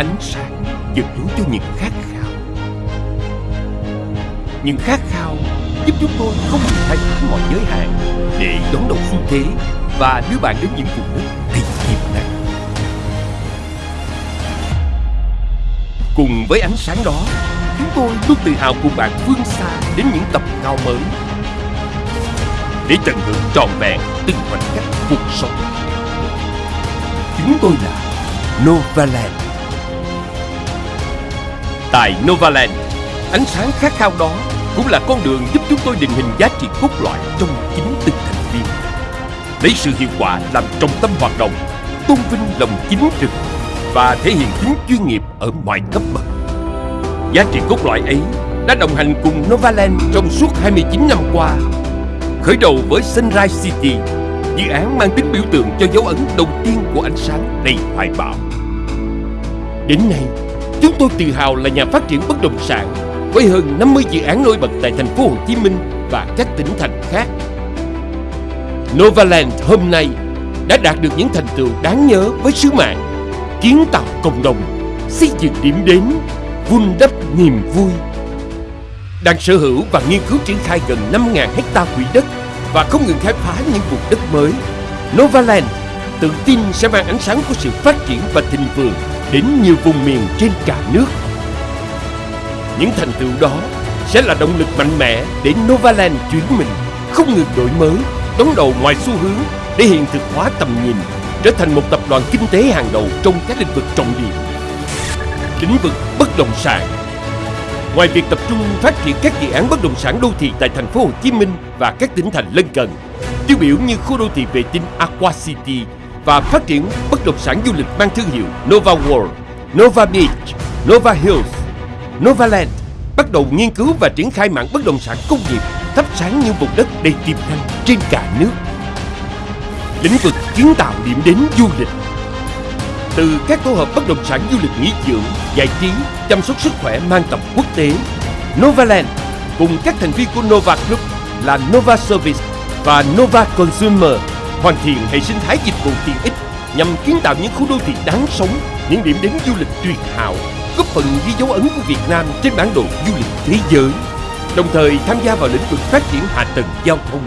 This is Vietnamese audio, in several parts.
ánh sáng dẫn lối cho những khát khao. Những khát khao giúp chúng tôi không ngừng khai phá mọi giới hạn để đón đầu xu thế và đưa bạn đến những vùng đất đầy tiềm năng cùng với ánh sáng đó, chúng tôi luôn tự hào cùng bạn vươn xa đến những tầm cao mới để tận hưởng trọn vẹn từng khoảnh khắc cuộc sống. Chúng tôi là Novaland tại Novaland. Ánh sáng khát khao đó cũng là con đường giúp chúng tôi định hình giá trị cốt lõi trong chính từng thành viên. Lấy sự hiệu quả làm trọng tâm hoạt động, tôn vinh lòng chính trực và thể hiện tính chuyên nghiệp ở mọi cấp bậc. Giá trị cốt lõi ấy đã đồng hành cùng Novaland trong suốt 29 năm qua, khởi đầu với Sunrise City, dự án mang tính biểu tượng cho dấu ấn đầu tiên của ánh sáng đầy hoài bão. Đến nay chúng tôi tự hào là nhà phát triển bất động sản với hơn 50 dự án nổi bật tại thành phố Hồ Chí Minh và các tỉnh thành khác. Novaland hôm nay đã đạt được những thành tựu đáng nhớ với sứ mạng kiến tạo cộng đồng, xây dựng điểm đến, vun đắp niềm vui. Đang sở hữu và nghiên cứu triển khai gần 5.000 hecta quỹ đất và không ngừng khai phá những vùng đất mới. Novaland tự tin sẽ mang ánh sáng của sự phát triển và thịnh vượng đến nhiều vùng miền trên cả nước. Những thành tựu đó sẽ là động lực mạnh mẽ để Novaland chuyển mình, không ngừng đổi mới, đón đầu ngoài xu hướng để hiện thực hóa tầm nhìn, trở thành một tập đoàn kinh tế hàng đầu trong các lĩnh vực trọng điểm. Lĩnh vực bất động sản Ngoài việc tập trung phát triển các dự án bất động sản đô thị tại thành phố Hồ Chí Minh và các tỉnh thành lân cận, tiêu biểu như khu đô thị vệ tinh Aqua City và phát triển bất động sản du lịch mang thương hiệu Nova World, Nova Beach, Nova Hills, Novaland bắt đầu nghiên cứu và triển khai mạng bất động sản công nghiệp thắp sáng những vùng đất đầy tiềm năng trên cả nước. Lĩnh vực kiến tạo điểm đến du lịch từ các tổ hợp bất động sản du lịch nghỉ dưỡng, giải trí, chăm sóc sức khỏe mang tầm quốc tế, Novaland cùng các thành viên của Nova Group là Nova Service và Nova Consumer hoàn thiện hệ sinh thái dịch vụ tiện ích nhằm kiến tạo những khu đô thị đáng sống, những điểm đến du lịch tuyệt hảo, góp phần ghi dấu ấn của Việt Nam trên bản đồ du lịch thế giới, đồng thời tham gia vào lĩnh vực phát triển hạ tầng giao thông.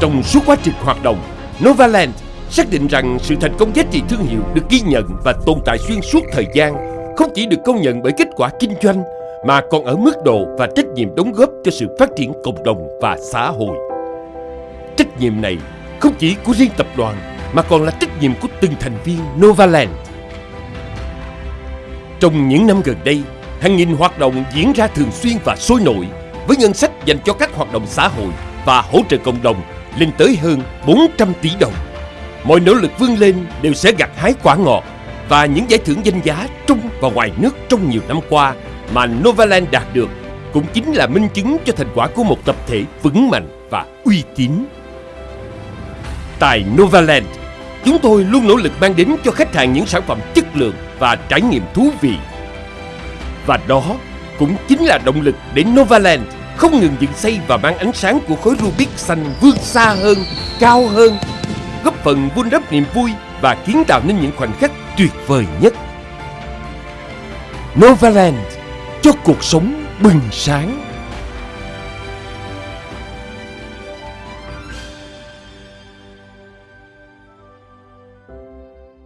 Trong suốt quá trình hoạt động, Novaland xác định rằng sự thành công giá trị thương hiệu được ghi nhận và tồn tại xuyên suốt thời gian không chỉ được công nhận bởi kết quả kinh doanh mà còn ở mức độ và trách nhiệm đóng góp cho sự phát triển cộng đồng và xã hội. Trách nhiệm này không chỉ của riêng tập đoàn mà còn là trách nhiệm của từng thành viên Novaland. Trong những năm gần đây, hàng nghìn hoạt động diễn ra thường xuyên và sôi nổi với ngân sách dành cho các hoạt động xã hội và hỗ trợ cộng đồng lên tới hơn 400 tỷ đồng. Mọi nỗ lực vươn lên đều sẽ gặt hái quả ngọt và những giải thưởng danh giá trong và ngoài nước trong nhiều năm qua mà Novaland đạt được cũng chính là minh chứng cho thành quả của một tập thể vững mạnh và uy tín. Tại Novaland, chúng tôi luôn nỗ lực mang đến cho khách hàng những sản phẩm chất lượng và trải nghiệm thú vị. Và đó cũng chính là động lực để Novaland không ngừng dựng xây và mang ánh sáng của khối Rubik xanh vươn xa hơn, cao hơn, góp phần vun đắp niềm vui và kiến tạo nên những khoảnh khắc tuyệt vời nhất. Novaland cho cuộc sống bừng sáng.